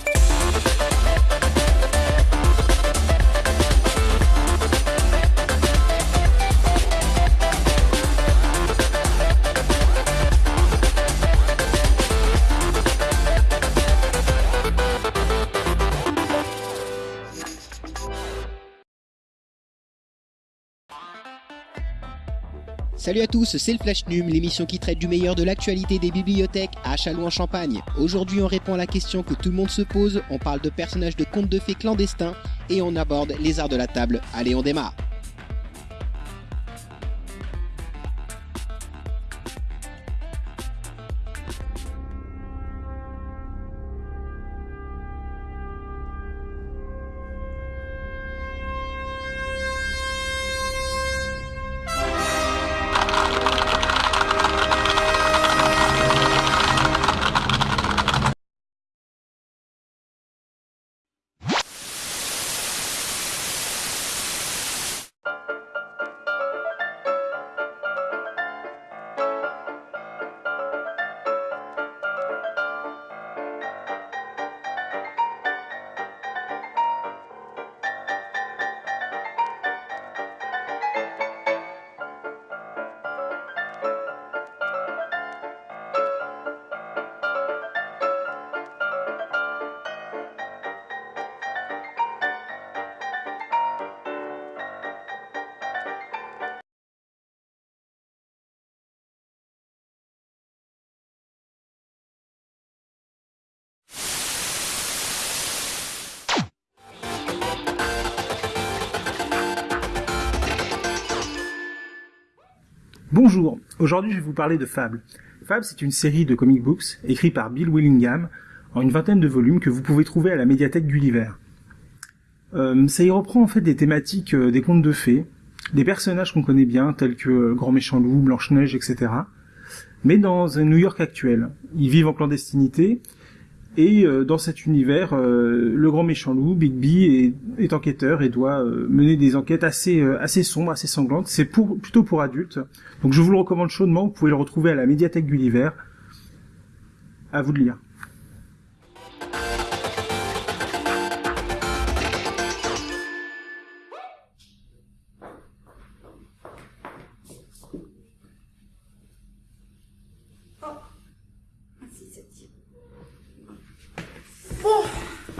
Bye. Salut à tous, c'est le Flash Num, l'émission qui traite du meilleur de l'actualité des bibliothèques à Châlons-en-Champagne. Aujourd'hui, on répond à la question que tout le monde se pose, on parle de personnages de contes de fées clandestins et on aborde les arts de la table. Allez, on démarre Bonjour, aujourd'hui je vais vous parler de Fable. Fable c'est une série de comic books écrite par Bill Willingham en une vingtaine de volumes que vous pouvez trouver à la médiathèque Gulliver. Euh, ça y reprend en fait des thématiques euh, des contes de fées, des personnages qu'on connaît bien tels que euh, Grand Méchant Loup, Blanche-Neige, etc. Mais dans un New York actuel. Ils vivent en clandestinité et euh, dans cet univers, euh, le grand méchant loup, Bigby, est, est enquêteur et doit euh, mener des enquêtes assez assez sombres, assez sanglantes. C'est pour plutôt pour adultes. Donc je vous le recommande chaudement. Vous pouvez le retrouver à la médiathèque Gulliver. À vous de lire.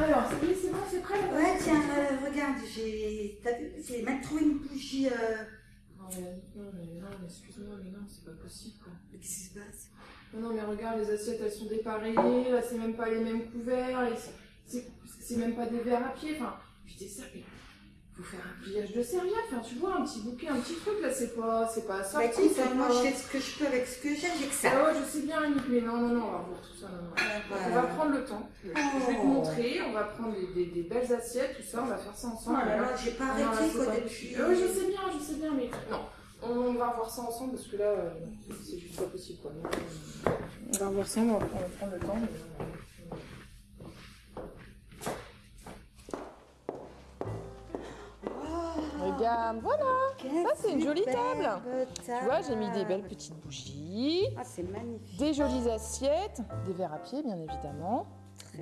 Alors, c'est bon, c'est prêt Ouais, tiens, euh, regarde, j'ai. T'as vu J'ai même trouvé une bougie. Euh... Non, mais, non, mais, non, mais excuse-moi, mais non, c'est pas possible quoi. Mais qu'est-ce qui se passe? Non, non, mais regarde, les assiettes elles sont dépareillées, là c'est même pas les mêmes couverts, c'est c'est même pas des verres à pied, enfin, putain, ça, faire un pliage de serviette, enfin, tu vois, un petit bouquet, un petit truc là, c'est pas, c'est pas ça. Bah écoute, moi je fais ce que je peux avec ce que j'ai, j'ai que ça. Ah ouais, je sais bien, Annick, mais non, non, non, on va voir tout ça, non, non. On va prendre le temps. Je vais te Oh. montrer, on va prendre des, des- des belles assiettes, tout ça, on va faire ça Oh ensemble. là là, j'ai pas Non, là, arrêté c'est quoi pas depuis. possible. Euh, je sais bien, je sais bien, mais non. On va voir ça ensemble parce que là, euh, c'est juste pas possible quoi. Donc, on va voir ça, on va, on va prendre le temps. mais, voilà. Ça, c'est une jolie table. Tu vois, j'ai mis des belles petites bougies, Ah, c'est magnifique. des jolies assiettes, des verres à pied bien évidemment,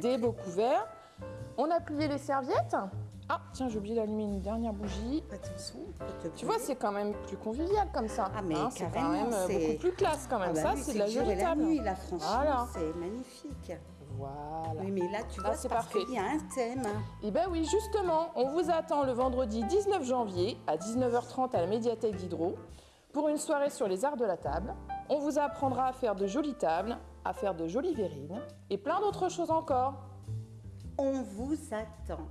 des beaux couverts. On a plié les serviettes. Ah, tiens, j'ai oublié d'allumer une dernière bougie. Attention, Tu vois, c'est quand même plus convivial comme ça. Ah, mais hein, c'est quand même euh, beaucoup plus classe quand même. Ah bah ça, oui, c'est de la jolie et la table. nuit, là, franchement, Voilà. c'est magnifique. Voilà. Oui, mais là, tu Là, vois, c'est c'est parfait. y a un thème. Et ben oui, justement, on vous attend le vendredi 19 janvier à 19h30 à la médiathèque d'Hydro pour une soirée sur les arts de la table. On vous apprendra à faire de jolies tables, à faire de jolies verrines et plein d'autres choses encore. On vous attend.